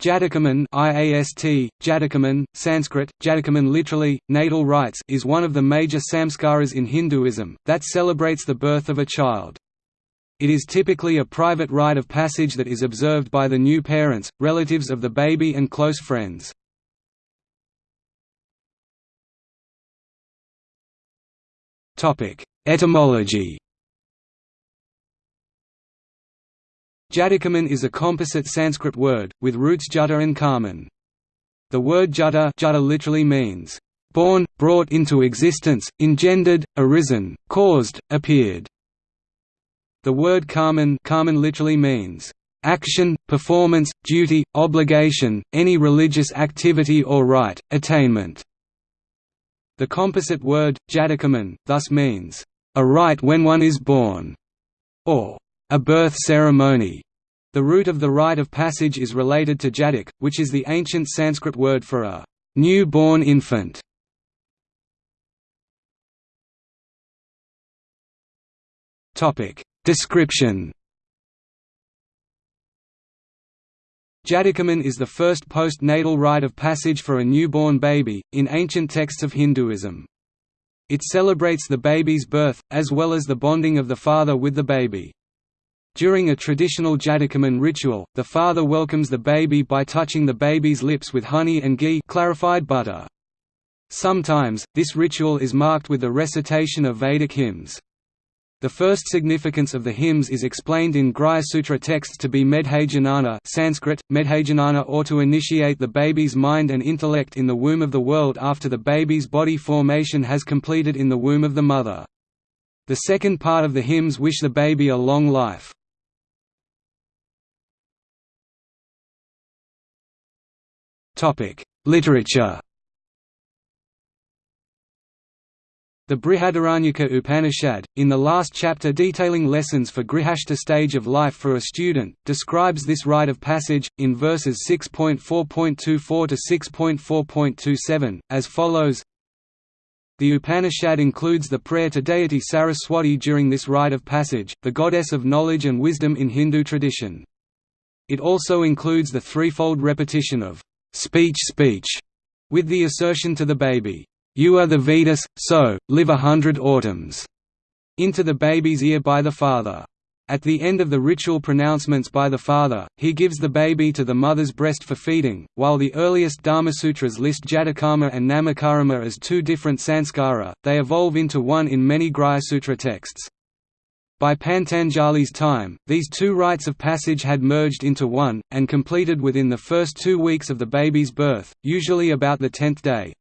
Jatakarman IAST, Jatakarman, Sanskrit, Jatakarman literally, natal rites is one of the major samskaras in Hinduism, that celebrates the birth of a child. It is typically a private rite of passage that is observed by the new parents, relatives of the baby and close friends. Etymology Jatakarman is a composite Sanskrit word, with roots jata and karman. The word jata, jata literally means, "...born, brought into existence, engendered, arisen, caused, appeared". The word karman, karman literally means, "...action, performance, duty, obligation, any religious activity or rite, attainment". The composite word, jatakarman, thus means, "...a rite when one is born", or a birth ceremony. The root of the rite of passage is related to jatak, which is the ancient Sanskrit word for a new-born infant. Description Jatakarman is the first post-natal rite of passage for a newborn baby, in ancient texts of Hinduism. It celebrates the baby's birth, as well as the bonding of the father with the baby. During a traditional Jatakarman ritual, the father welcomes the baby by touching the baby's lips with honey and ghee clarified butter. Sometimes, this ritual is marked with the recitation of Vedic hymns. The first significance of the hymns is explained in Grihya Sutra texts to be Medhajanana Sanskrit, Medhajanana or to initiate the baby's mind and intellect in the womb of the world after the baby's body formation has completed in the womb of the mother. The second part of the hymns wish the baby a long life. Literature The Brihadaranyaka Upanishad, in the last chapter detailing lessons for grihastha stage of life for a student, describes this rite of passage, in verses 6.4.24 to 6.4.27, as follows The Upanishad includes the prayer to deity Saraswati during this rite of passage, the goddess of knowledge and wisdom in Hindu tradition. It also includes the threefold repetition of speech speech, with the assertion to the baby, "'You are the Vedas, so, live a hundred autumns' into the baby's ear by the father. At the end of the ritual pronouncements by the father, he gives the baby to the mother's breast for feeding. While the earliest Dharmasutras list Jatakarma and Namakarma as two different sanskara, they evolve into one in many Sutra texts. By Patanjali's time, these two rites of passage had merged into one, and completed within the first two weeks of the baby's birth, usually about the tenth day.